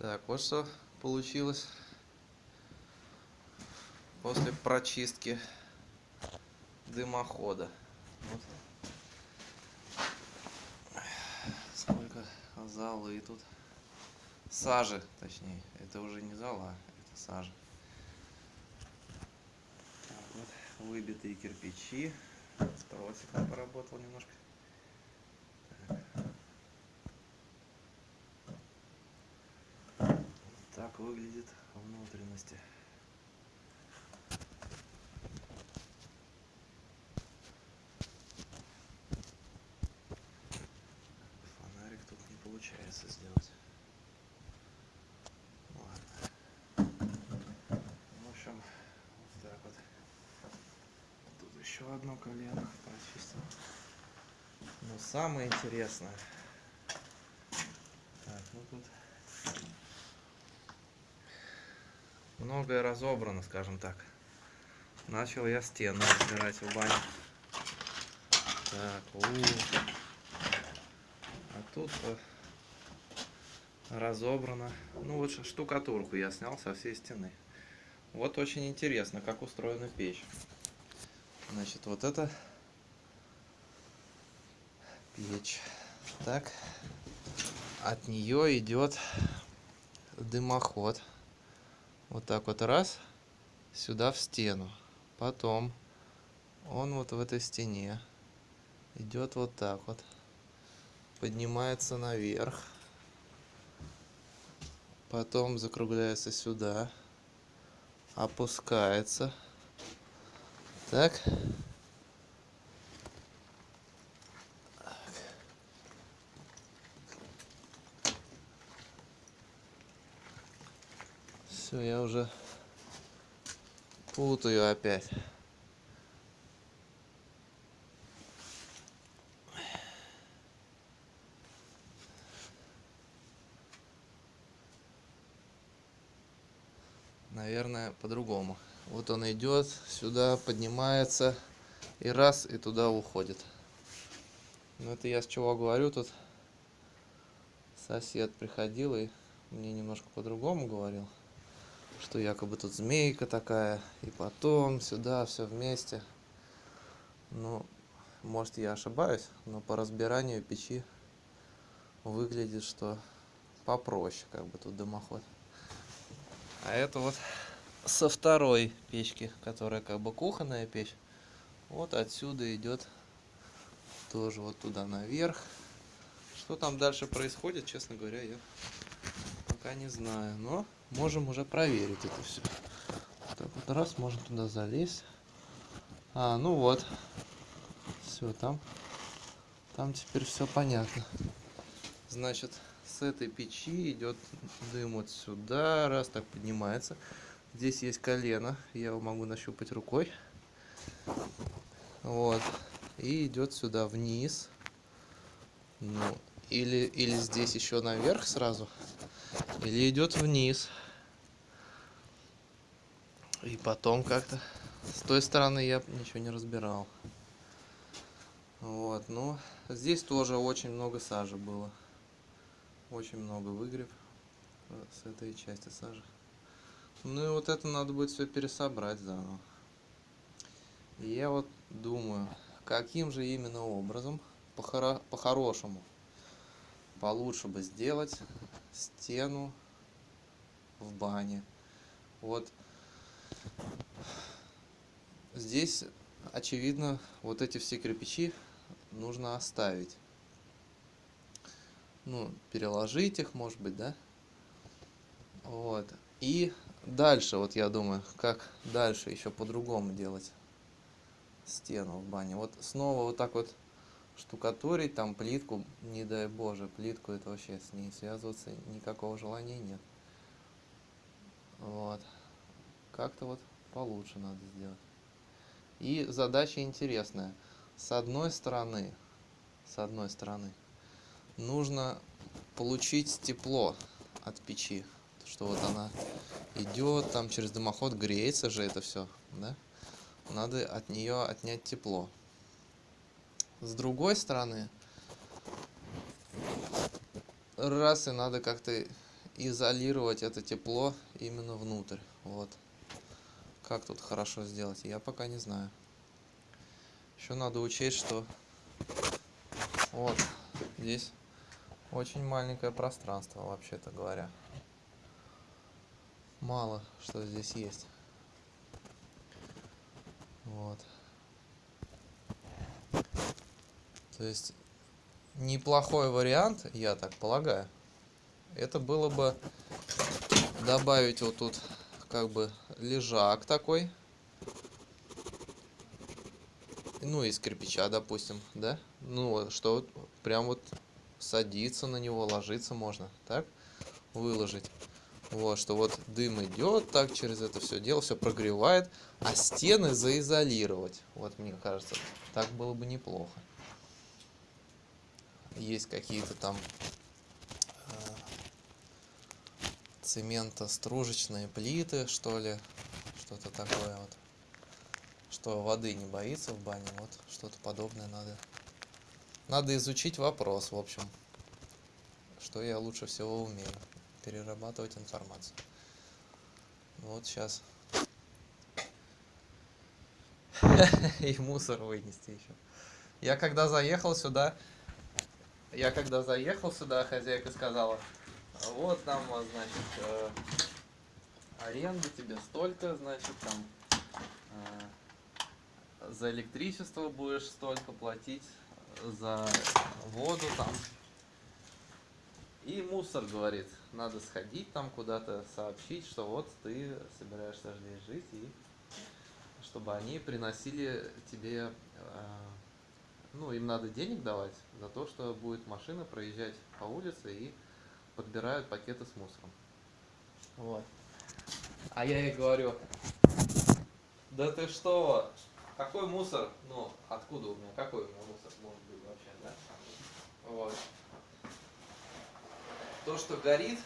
Так, вот что получилось после прочистки дымохода. Вот. Сколько золы тут. Сажи, точнее. Это уже не зола, это сажа. Так, вот выбитые кирпичи. Тросик поработал немножко. так выглядит внутренности. Фонарик тут не получается сделать. Ладно. В общем, вот так вот. Тут еще одно колено прочистил. Но самое интересное. Так, ну тут многое разобрано, скажем так. Начал я стену разбирать в бане. Так, у, -у, а тут разобрано. Ну вот штукатурку я снял со всей стены. Вот очень интересно, как устроена печь. Значит, вот это печь. Так, от нее идет дымоход вот так вот раз сюда в стену. Потом он вот в этой стене идет вот так вот. Поднимается наверх. Потом закругляется сюда. Опускается. Так Все, я уже путаю опять. Наверное, по-другому. Вот он идет, сюда поднимается и раз, и туда уходит. Но это я с чего говорю, тут сосед приходил и мне немножко по-другому говорил что якобы тут змейка такая, и потом сюда все вместе. Ну, может я ошибаюсь, но по разбиранию печи выглядит, что попроще, как бы тут дымоход. А это вот со второй печки, которая как бы кухонная печь. Вот отсюда идет тоже вот туда наверх. Что там дальше происходит, честно говоря, я пока не знаю. Но можем уже проверить это все. Так вот раз, можно туда залезть. А, ну вот. Все, там. Там теперь все понятно. Значит, с этой печи идет дым вот сюда, раз так поднимается. Здесь есть колено, я его могу нащупать рукой. Вот. И идет сюда вниз. Ну, или, или здесь еще наверх сразу. Или идет вниз. И потом как-то с той стороны я ничего не разбирал. Вот, ну, здесь тоже очень много сажи было. Очень много выгреб с этой части сажи. Ну и вот это надо будет все пересобрать заново. И я вот думаю, каким же именно образом, по-хорошему, по получше бы сделать стену в бане. Вот здесь, очевидно, вот эти все кирпичи нужно оставить. Ну, переложить их, может быть, да? Вот. И дальше, вот я думаю, как дальше еще по-другому делать стену в бане. Вот снова вот так вот штукатурить там плитку, не дай боже, плитку это вообще с ней связываться никакого желания нет. Вот. Как-то вот получше надо сделать. И задача интересная. С одной стороны, с одной стороны, нужно получить тепло от печи. Что вот она идет, там через дымоход греется же это все, да? Надо от нее отнять тепло. С другой стороны, раз и надо как-то изолировать это тепло именно внутрь. Вот. Как тут хорошо сделать, я пока не знаю. Еще надо учесть, что вот здесь очень маленькое пространство, вообще-то говоря. Мало что здесь есть. Вот. То есть неплохой вариант, я так полагаю. Это было бы добавить вот тут как бы лежак такой. Ну, из кирпича, допустим, да? Ну, что прям вот садиться на него, ложиться можно, так? Выложить. Вот, что вот дым идет так через это все дело, все прогревает, а стены заизолировать. Вот, мне кажется, так было бы неплохо. Есть какие-то там э, цементостружечные плиты, что ли, что-то такое вот. Что воды не боится в бане, вот что-то подобное надо. Надо изучить вопрос, в общем, что я лучше всего умею перерабатывать информацию. Вот сейчас. И мусор вынести еще. Я когда заехал сюда, я когда заехал сюда, хозяйка сказала, вот там, значит, э, аренда тебе столько, значит, там э, за электричество будешь столько платить, за воду там и мусор говорит, надо сходить там куда-то, сообщить, что вот ты собираешься здесь жить, и чтобы они приносили тебе, э, ну, им надо денег давать за то, что будет машина проезжать по улице и подбирают пакеты с мусором. Вот. А я ей говорю, да ты что, какой мусор, ну, откуда у меня, какой у меня мусор может быть вообще, да? Вот то, что горит,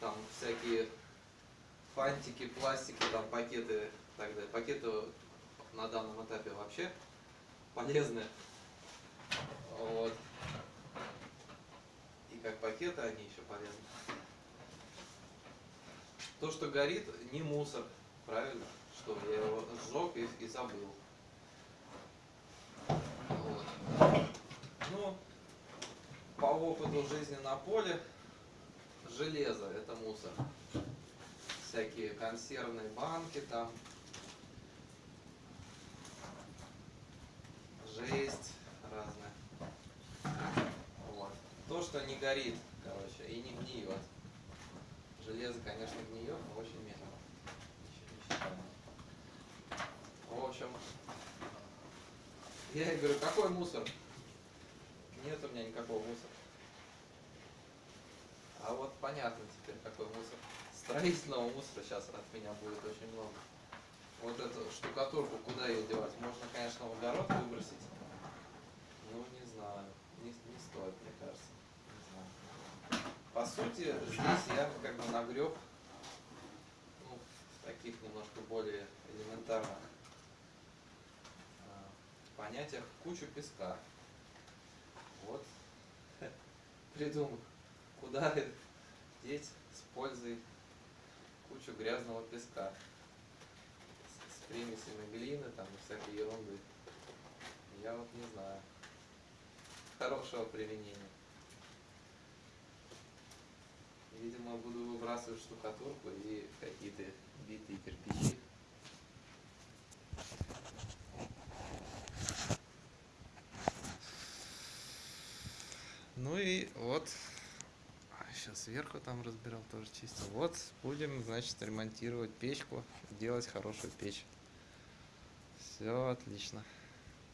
там всякие фантики, пластики, там пакеты и так далее. Пакеты на данном этапе вообще полезны. Вот. И как пакеты они еще полезны. То, что горит, не мусор, правильно? Что я его сжег и, и забыл. Вот. Ну, по опыту жизни на поле, железо – это мусор. Всякие консервные банки там, То, что не горит, короче, и не гниет. Железо, конечно, гниет, но очень медленно. В общем, я говорю, какой мусор? Нет у меня никакого мусора. А вот понятно теперь, какой мусор. Строительного мусора сейчас от меня будет очень много. Вот эту штукатурку куда ее девать? Можно, конечно, в огород выбросить. Ну, не знаю. Не, не стоит, мне кажется. По сути, здесь я как бы нагреб ну, таких немножко более элементарных а, понятиях кучу песка вот придумал, куда деть с пользой кучу грязного песка с, с примесями глины там и всякой ерунды. Я вот не знаю. Хорошего применения. Видимо, буду выбрасывать штукатурку и какие-то битые кирпичи. Ну и вот, сейчас сверху там разбирал, тоже чистил. Вот будем, значит, ремонтировать печку, делать хорошую печь. Все отлично.